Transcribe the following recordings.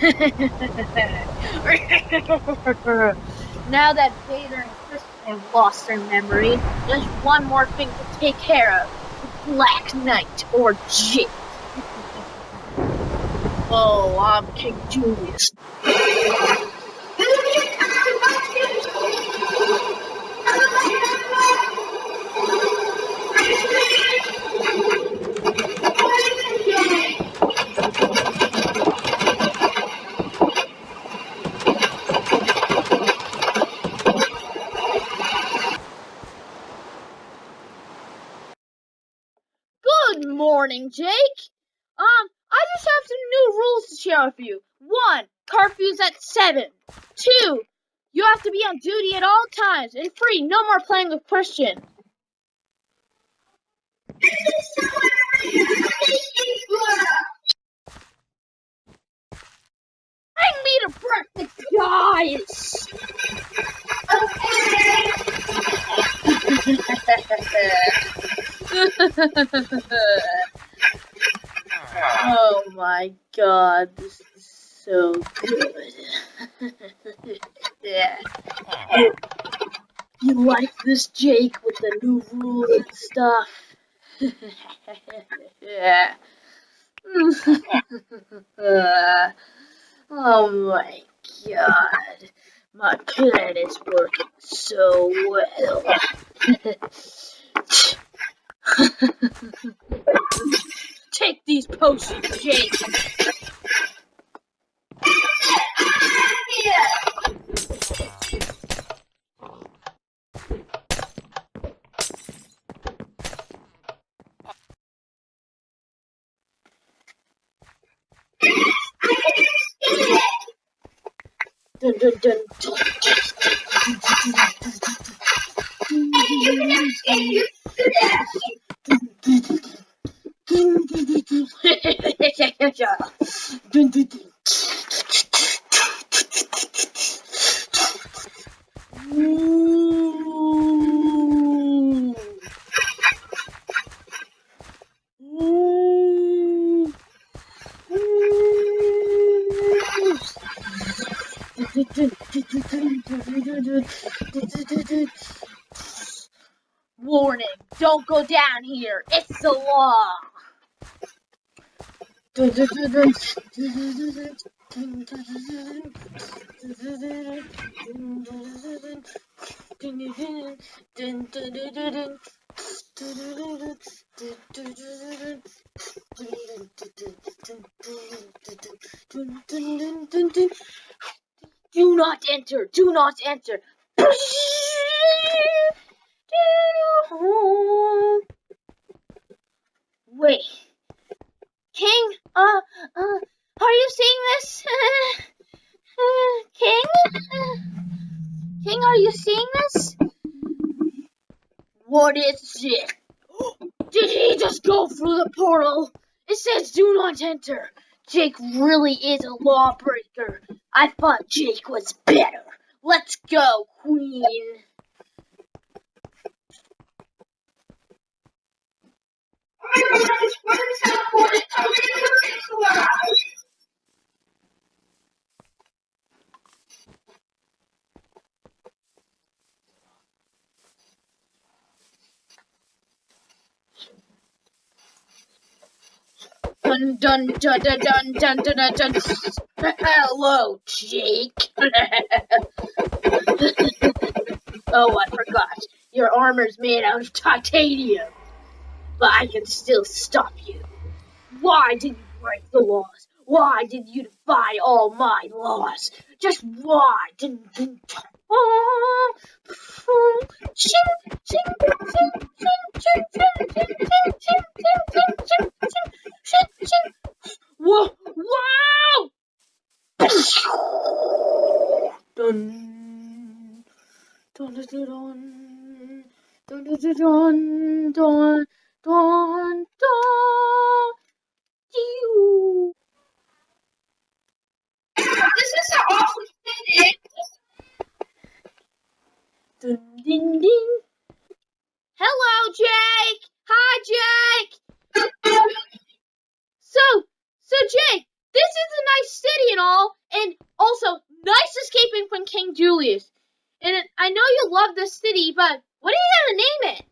now that Vader and Christian have lost their memory, there's one more thing to take care of. Black Knight or Jake. oh, I'm King Julius. Good morning, Jake. Um, I just have some new rules to share with you. One, curfew's at seven. Two, you have to be on duty at all times. And three, no more playing with Christian. Bring me to breakfast, guys. oh my god, this is so good. yeah. You like this, Jake, with the new rules and stuff? yeah. oh my god. My plan is working so well. Take these potions, Jake. Dun, dun, dun, dun. Dun, dun, dun. Warning, don't go down here. It's the law. Do not enter. Do not enter. Wait. King, uh, uh, are you seeing this? King? King, are you seeing this? What is it? Did he just go through the portal? It says do not enter. Jake really is a lawbreaker. I thought Jake was better. Let's go, Queen. Dun dun dun dun dun dun dun dun. dun. Hello, Jake. oh, I forgot. Your armor's made out of titanium, but I can still stop you. Why did you break the laws? Why did you defy all my laws? Just why didn't you? Oh, ching, ching, ching, ching. Dun, dun, dun, dun, dun, dun, dun, dun, dun, dun, dun. Pew. This is an awesome city. Dun, ding, ding. Hello, Jake. Hi, Jake. So, so Jake, this is a nice city and all, and also nice escaping from King Julius. And I know you love this city, but what are you gonna name it?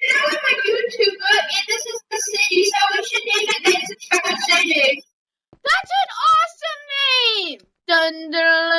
This is my YouTube, but and this is the city, so we should name it Nice City. That's an awesome name! Dun dun